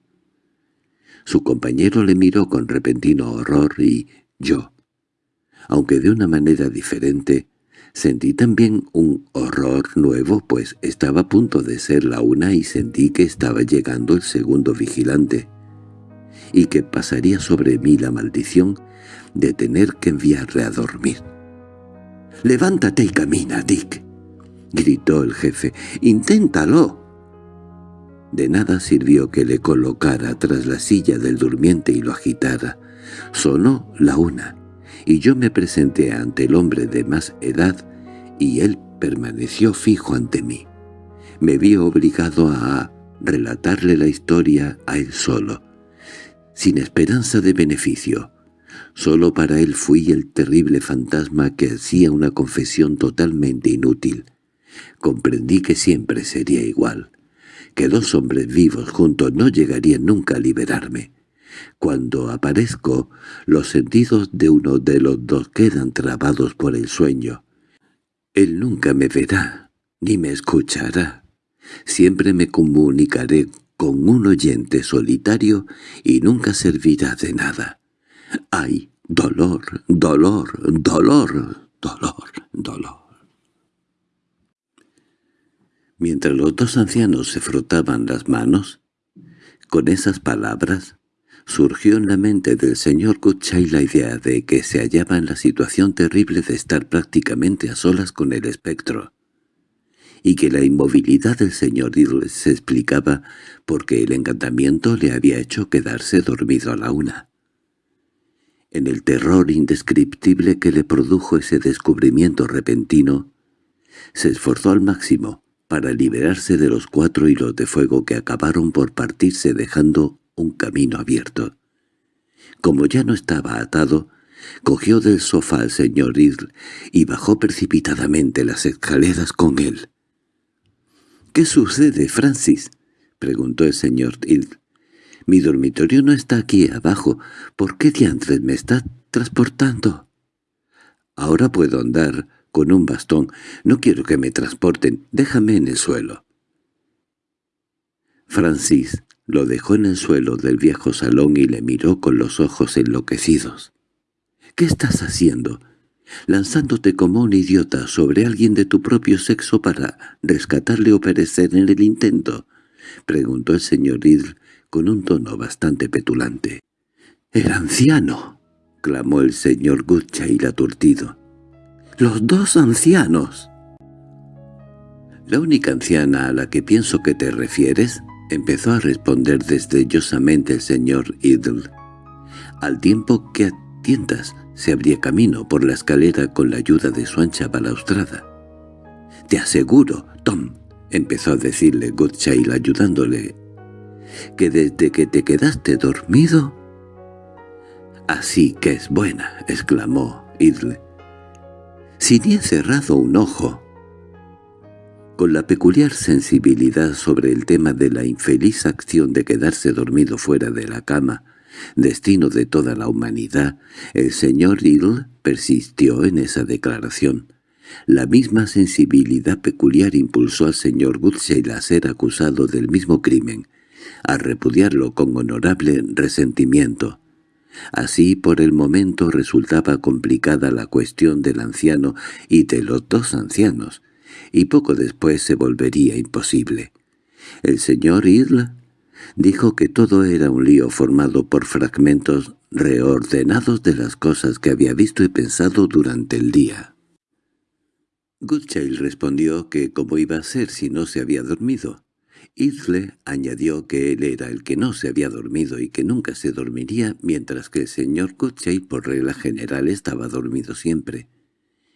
Speaker 1: Su compañero le miró con repentino horror y yo, aunque de una manera diferente, Sentí también un horror nuevo, pues estaba a punto de ser la una y sentí que estaba llegando el segundo vigilante, y que pasaría sobre mí la maldición de tener que enviarle a dormir. «¡Levántate y camina, Dick!» gritó el jefe. «¡Inténtalo!» De nada sirvió que le colocara tras la silla del durmiente y lo agitara. Sonó la una y yo me presenté ante el hombre de más edad y él permaneció fijo ante mí. Me vi obligado a relatarle la historia a él solo, sin esperanza de beneficio. Solo para él fui el terrible fantasma que hacía una confesión totalmente inútil. Comprendí que siempre sería igual, que dos hombres vivos juntos no llegarían nunca a liberarme. Cuando aparezco, los sentidos de uno de los dos quedan trabados por el sueño. Él nunca me verá, ni me escuchará. Siempre me comunicaré con un oyente solitario y nunca servirá de nada. ¡Ay, dolor, dolor, dolor, dolor, dolor! Mientras los dos ancianos se frotaban las manos, con esas palabras, surgió en la mente del señor Goodchild la idea de que se hallaba en la situación terrible de estar prácticamente a solas con el espectro, y que la inmovilidad del señor Idle se explicaba porque el encantamiento le había hecho quedarse dormido a la una. En el terror indescriptible que le produjo ese descubrimiento repentino, se esforzó al máximo para liberarse de los cuatro hilos de fuego que acabaron por partirse dejando un camino abierto. Como ya no estaba atado, cogió del sofá al señor Idle y bajó precipitadamente las escaleras con él. —¿Qué sucede, Francis? —preguntó el señor Idle. —Mi dormitorio no está aquí abajo. ¿Por qué diantres me está transportando? —Ahora puedo andar con un bastón. No quiero que me transporten. Déjame en el suelo. Francis lo dejó en el suelo del viejo salón y le miró con los ojos enloquecidos. —¿Qué estás haciendo? ¿Lanzándote como un idiota sobre alguien de tu propio sexo para rescatarle o perecer en el intento? —preguntó el señor Idle con un tono bastante petulante. —¡El anciano! —clamó el señor Goodchild aturdido. —¡Los dos ancianos! —¿La única anciana a la que pienso que te refieres? Empezó a responder desdeñosamente el señor Idle. Al tiempo que a tientas se abría camino por la escalera con la ayuda de su ancha balaustrada. «Te aseguro, Tom», empezó a decirle Goodchild ayudándole, «que desde que te quedaste dormido...» «Así que es buena», exclamó Idle. si he cerrado un ojo. Con la peculiar sensibilidad sobre el tema de la infeliz acción de quedarse dormido fuera de la cama, destino de toda la humanidad, el señor Hill persistió en esa declaración. La misma sensibilidad peculiar impulsó al señor Goodsale a ser acusado del mismo crimen, a repudiarlo con honorable resentimiento. Así por el momento resultaba complicada la cuestión del anciano y de los dos ancianos, y poco después se volvería imposible. El señor Hill dijo que todo era un lío formado por fragmentos reordenados de las cosas que había visto y pensado durante el día. Goodchild respondió que cómo iba a ser si no se había dormido. Isley añadió que él era el que no se había dormido y que nunca se dormiría, mientras que el señor Goodchild por regla general estaba dormido siempre.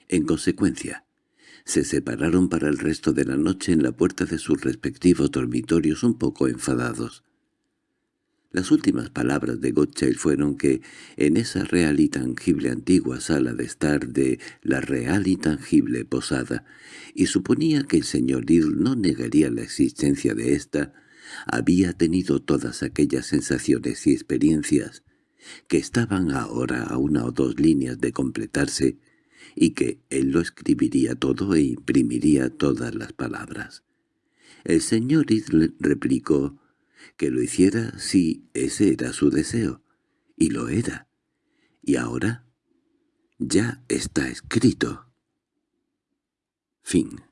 Speaker 1: En consecuencia, se separaron para el resto de la noche en la puerta de sus respectivos dormitorios un poco enfadados. Las últimas palabras de Gottschall fueron que en esa real y tangible antigua sala de estar de la real y tangible posada, y suponía que el señor Hill no negaría la existencia de ésta, había tenido todas aquellas sensaciones y experiencias que estaban ahora a una o dos líneas de completarse, y que él lo escribiría todo e imprimiría todas las palabras. El señor Hill replicó que lo hiciera si ese era su deseo, y lo era. Y ahora ya está escrito. Fin